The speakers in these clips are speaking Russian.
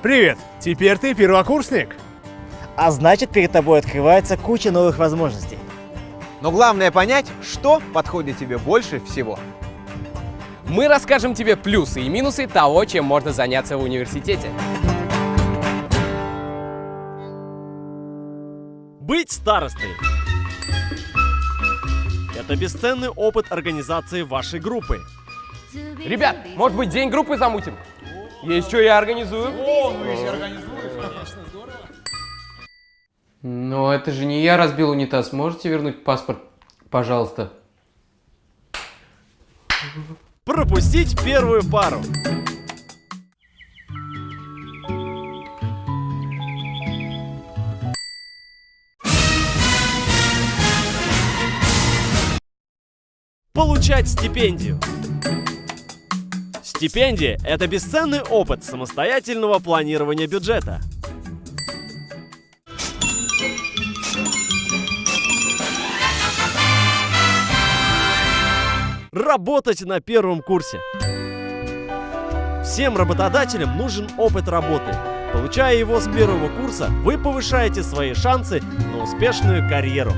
Привет, теперь ты первокурсник. А значит, перед тобой открывается куча новых возможностей. Но главное понять, что подходит тебе больше всего. Мы расскажем тебе плюсы и минусы того, чем можно заняться в университете. Быть старостой. Это бесценный опыт организации вашей группы. Ребят, может быть, день группы замутим? Есть что я организую. Но это же не я разбил унитаз. Можете вернуть паспорт, пожалуйста? Пропустить первую пару. Получать стипендию. Стипендия – это бесценный опыт самостоятельного планирования бюджета. Работать на первом курсе. Всем работодателям нужен опыт работы. Получая его с первого курса, вы повышаете свои шансы на успешную карьеру.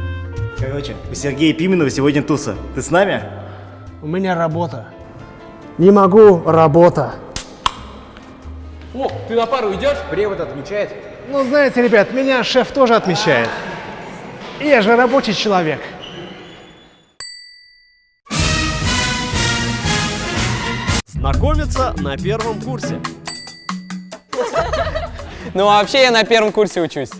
Короче, у Сергея Пименова сегодня туса. Ты с нами? У меня работа. Не могу, работа. О, ты на пару идешь? Препод отмечает. Ну, знаете, ребят, меня шеф тоже отмечает. Я же рабочий человек. Знакомиться на первом курсе. Ну, а вообще я на первом курсе учусь.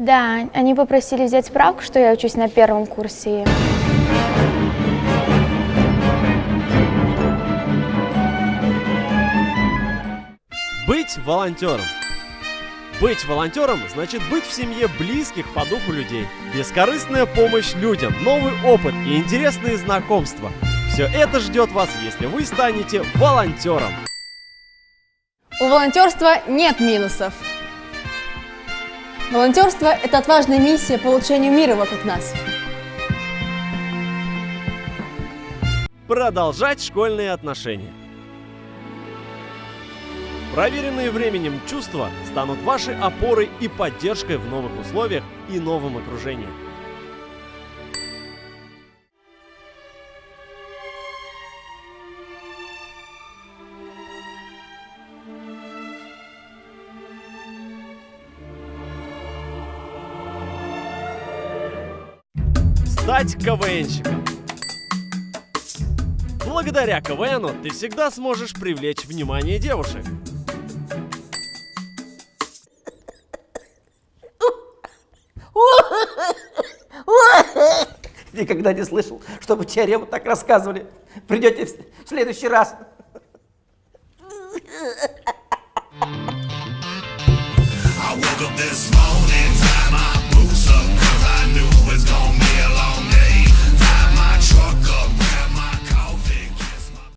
Да, они попросили взять справку, что я учусь на первом курсе. Быть волонтером. Быть волонтером значит быть в семье близких по духу людей. Бескорыстная помощь людям, новый опыт и интересные знакомства. Все это ждет вас, если вы станете волонтером. У волонтерства нет минусов. Волонтерство – это отважная миссия по улучшению мира вокруг нас. Продолжать школьные отношения. Проверенные временем чувства станут вашей опорой и поддержкой в новых условиях и новом окружении. Стать КВНщиком. Благодаря КВНу ты всегда сможешь привлечь внимание девушек. Никогда не слышал, чтобы теорему так рассказывали. Придете в следующий раз. I woke up this morning, cause I